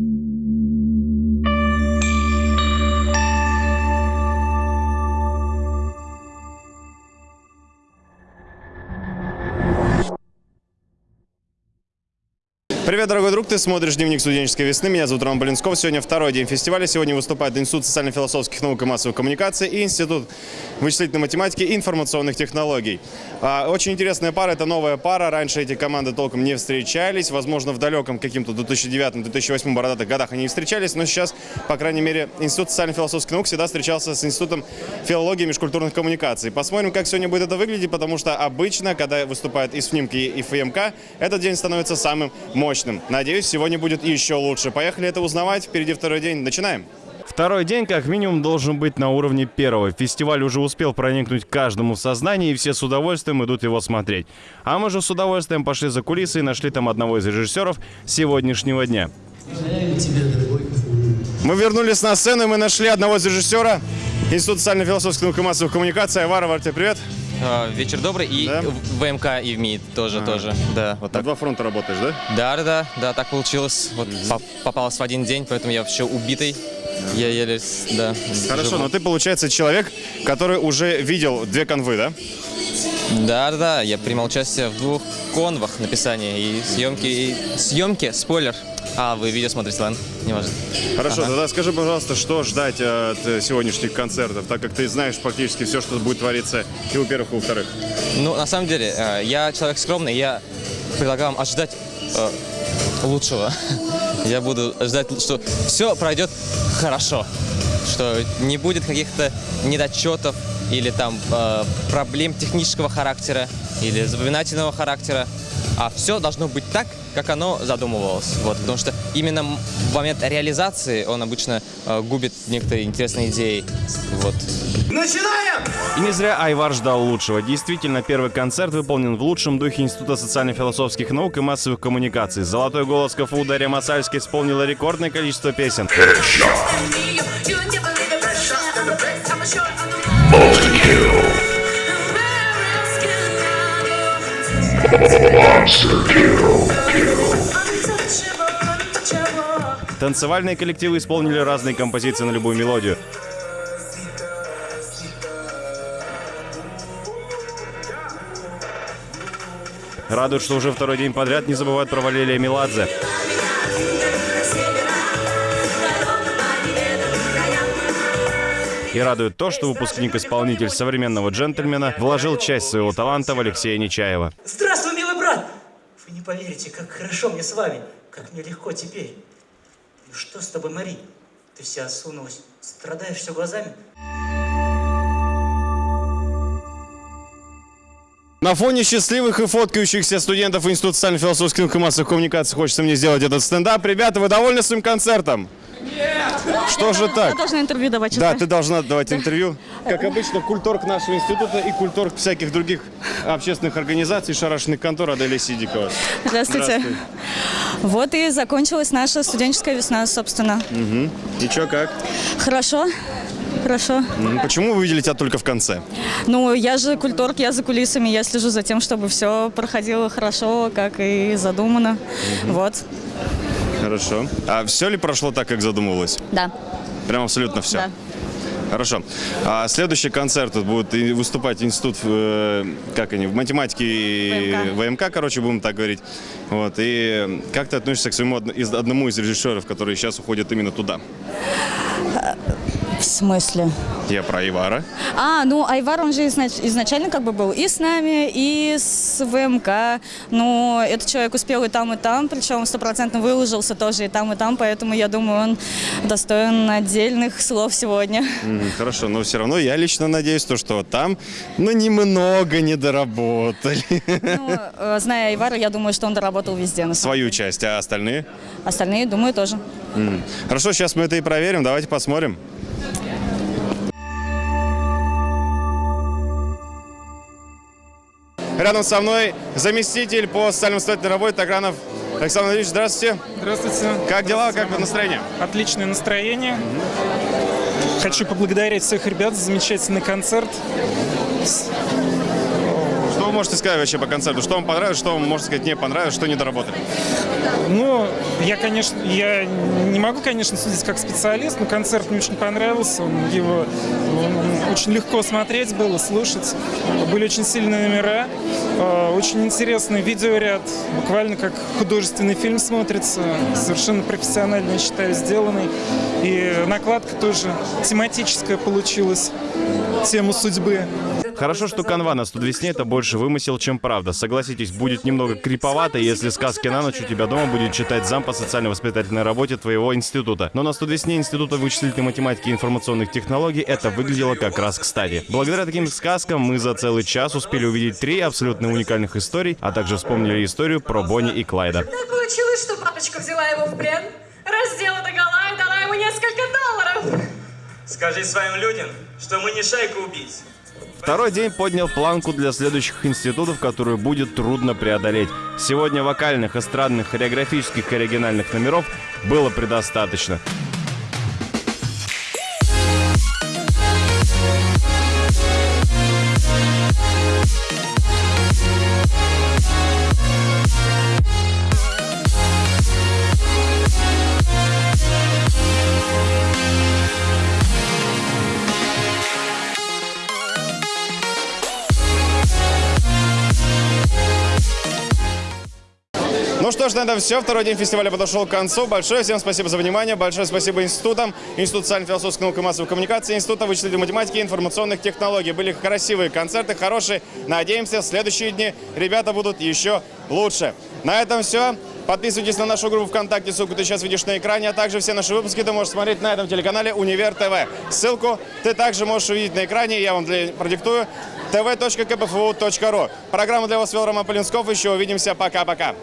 Mm-hmm. Привет, дорогой друг, ты смотришь «Дневник студенческой весны». Меня зовут Роман Полинсков. Сегодня второй день фестиваля. Сегодня выступает Институт социально-философских наук и массовых коммуникаций и Институт вычислительной математики и информационных технологий. А, Очень интересная пара, это новая пара. Раньше эти команды толком не встречались. Возможно, в далеком каким-то 2009-2008 бородатых годах они не встречались, но сейчас, по крайней мере, Институт социально-философских наук всегда встречался с Институтом филологии и межкультурных коммуникаций. Посмотрим, как сегодня будет это выглядеть, потому что обычно, когда выступают и СФНИМК, и ФМК, этот день становится самым мощным. Надеюсь, сегодня будет еще лучше. Поехали это узнавать. Впереди второй день. Начинаем. Второй день, как минимум, должен быть на уровне первого. Фестиваль уже успел проникнуть каждому в сознание, и все с удовольствием идут его смотреть. А мы же с удовольствием пошли за кулисы и нашли там одного из режиссеров сегодняшнего дня. Мы вернулись на сцену, и мы нашли одного из режиссера Института социально-философских наук и массовых коммуникаций. Айвара, Варте, привет. А, Вечер добрый. И Да? в ВМК и в МИД тоже, тоже. Да, вот На так. два фронта работаешь, да? Да, да, да, да, так получилось. Вот по- попалось в один день, поэтому я вообще убитый. Я еле, да. Хорошо, живу. но ты, получается, человек, который уже видел две конвы, да? Да, да, да, я принимал участие в двух конвах написания и съемки, и съемки, спойлер. А, вы видео смотрите, ладно, не важно. Хорошо, Ага. тогда скажи, пожалуйста, что ждать э, от сегодняшних концертов, так как ты знаешь практически все, что будет твориться и у первых, и у вторых. Ну, на самом деле, э, я человек скромный, я предлагаю вам ожидать э, лучшего. Я буду ждать, что все пройдет хорошо, что не будет каких-то недочетов или там проблем технического характера или запоминательного характера, а все должно быть так, как оно задумывалось. Вот, потому что именно в момент реализации он обычно э, губит некоторые интересные идеи. Вот. И не зря Айвар ждал лучшего. Действительно, первый концерт выполнен в лучшем духе Института социально-философских наук и массовых коммуникаций. Золотой голос КФУ Дарья Масальская исполнила рекордное количество песен. Танцевальные коллективы исполнили разные композиции на любую мелодию. Радует, что уже второй день подряд не забывают про Валерия Меладзе. И радует то, что выпускник-исполнитель современного джентльмена вложил часть своего таланта в Алексея Нечаева. Здравствуй, милый брат! Вы не поверите, как хорошо мне с вами, как мне легко теперь. Ну что с тобой, Мари? Ты вся осунулась, страдаешь все глазами? На фоне счастливых и фоткающихся студентов Института социально-философских наук и массовых коммуникаций хочется мне сделать этот стендап. Ребята, вы довольны своим концертом? Что же так? Я должна интервью давать. Да, ты должна давать интервью. Как обычно, культорг нашего института и культорг всяких других общественных организаций, шарашных контор Аделия Сидикова. Здравствуйте. Здравствуй. Вот и закончилась наша студенческая весна, собственно. И чё, как? Хорошо. Хорошо. Почему вы видели тебя только в конце? Ну, я же культорг, я за кулисами, я слежу за тем, чтобы все проходило хорошо, как и задумано. Вот. Хорошо. А все ли прошло так, как задумывалось? Да. Прям абсолютно все? Да. Хорошо. А следующий концерт тут будет выступать институт, э, как они, в математике и ВМК. ВМК, короче, будем так говорить. Вот. И как ты относишься к своему одному из режиссеров, который сейчас уходит именно туда? В смысле? Я про Ивара. А, ну, Айвар, он же изнач- изначально как бы был и с нами, и с ВМК. Но этот человек успел и там, и там, причем стопроцентно выложился тоже и там, и там, поэтому я думаю, он достоин отдельных слов сегодня. М, Хорошо, но все равно я лично надеюсь, то, что там, ну, немного не доработали Ну, э, зная Айвара, я думаю, что он доработал везде. на свою часть, а остальные? Остальные, думаю, тоже. М. Хорошо, сейчас мы это и проверим, давайте посмотрим. Рядом со мной заместитель по социально-воспитательной работе Тагранов Александр Ильич. Здравствуйте. Здравствуйте. Как дела, как настроение? Отличное настроение. Хочу поблагодарить всех ребят за замечательный концерт. Можете сказать вообще по концерту? Что вам понравилось, что вам, можно сказать, не понравилось, что не доработали? Ну, я, конечно, я не могу, конечно, судить как специалист, но концерт мне очень понравился. Он, его он очень легко смотреть было, слушать. Были очень сильные номера, э, очень интересный видеоряд, буквально как художественный фильм смотрится, совершенно профессионально, я считаю, сделанный. И накладка тоже тематическая получилась, тему судьбы. Хорошо, что канва на 100 весне это больше вымысел, чем правда. Согласитесь, будет немного криповато, если сказки на ночь у тебя дома будет читать зам по социально-воспитательной работе твоего института. Но на 100 весне Института вычислительной математики и информационных технологий это выглядело как раз кстати. Благодаря таким сказкам мы за целый час успели увидеть три абсолютно уникальных историй, а также вспомнили историю про Бонни и Клайда. Так получилось, что папочка взяла его в плен, раздела догола и дала ему несколько долларов. Скажи своим людям, что мы не шайка убийц. Второй день поднял планку для следующих институтов, которую будет трудно преодолеть. Сегодня вокальных, эстрадных, хореографических и оригинальных номеров было предостаточно. Что ж, на этом все. Второй день фестиваля подошел к концу. Большое всем спасибо за внимание. Большое спасибо институтам. Институт социально-философских наук и массовой коммуникации, Института вычислительной математики и информационных технологий. Были красивые концерты, хорошие. Надеемся, в следующие дни ребята будут еще лучше. На этом все. Подписывайтесь на нашу группу ВКонтакте, ссылку ты сейчас видишь на экране, а также все наши выпуски ты можешь смотреть на этом телеканале Универ ТВ. Ссылку ты также можешь увидеть на экране, я вам для... продиктую tv.kpfu.ru. Программу для вас вел Роман Полинсков, еще увидимся, пока-пока.